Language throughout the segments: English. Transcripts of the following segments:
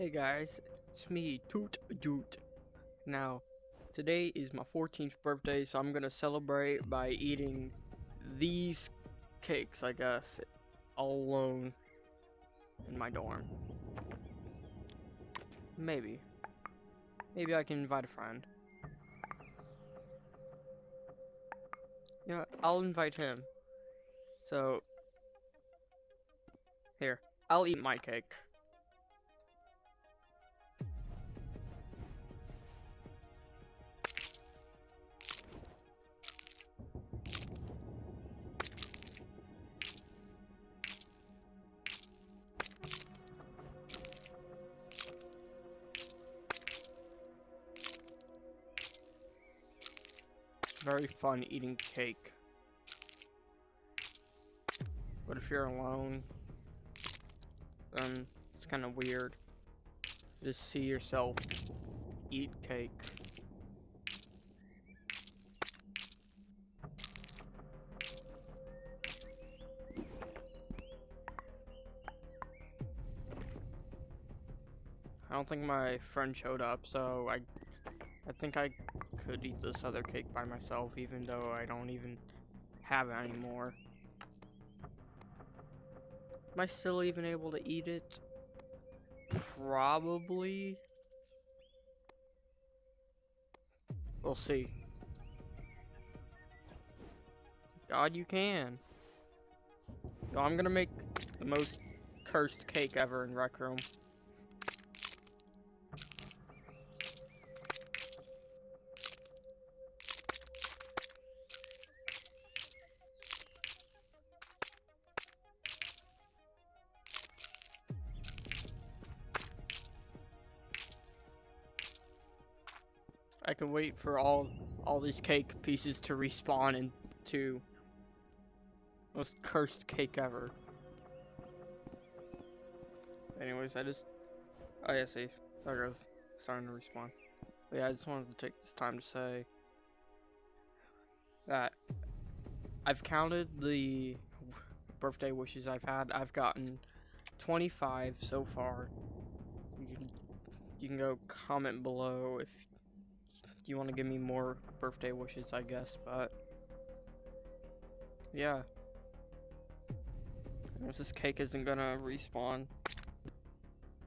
Hey guys, it's me, Toot Joot. Now, today is my 14th birthday, so I'm gonna celebrate by eating these cakes, I guess, all alone in my dorm. Maybe. Maybe I can invite a friend. You know, I'll invite him. So, here, I'll eat my cake. Very fun eating cake. But if you're alone, then it's kind of weird. Just see yourself eat cake. I don't think my friend showed up, so I I think I could eat this other cake by myself, even though I don't even have it anymore. Am I still even able to eat it? Probably. We'll see. God, you can. So I'm gonna make the most cursed cake ever in Rec Room. I can wait for all all these cake pieces to respawn into most cursed cake ever. Anyways, I just oh yeah, see, there goes starting to respawn. But yeah, I just wanted to take this time to say that I've counted the birthday wishes I've had. I've gotten 25 so far. You can, you can go comment below if you want to give me more birthday wishes, I guess, but yeah. this cake isn't gonna respawn,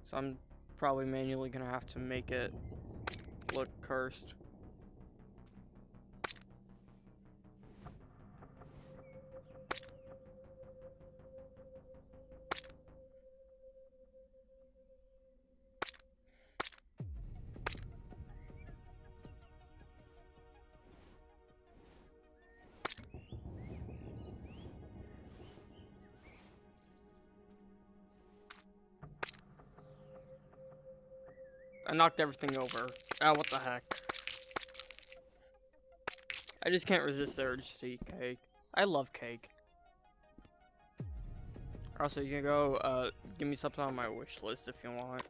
so I'm probably manually gonna have to make it look cursed. I knocked everything over. Ah, what the heck. I just can't resist the urge to eat cake. I love cake. Also, you can go, uh, give me something on my wish list if you want.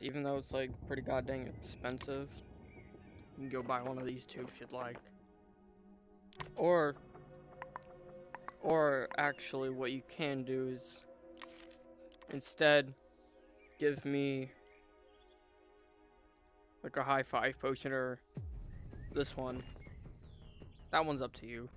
Even though it's, like, pretty goddamn expensive. You can go buy one of these two if you'd like. Or, or actually what you can do is, instead, give me like a high five potion or this one. That one's up to you.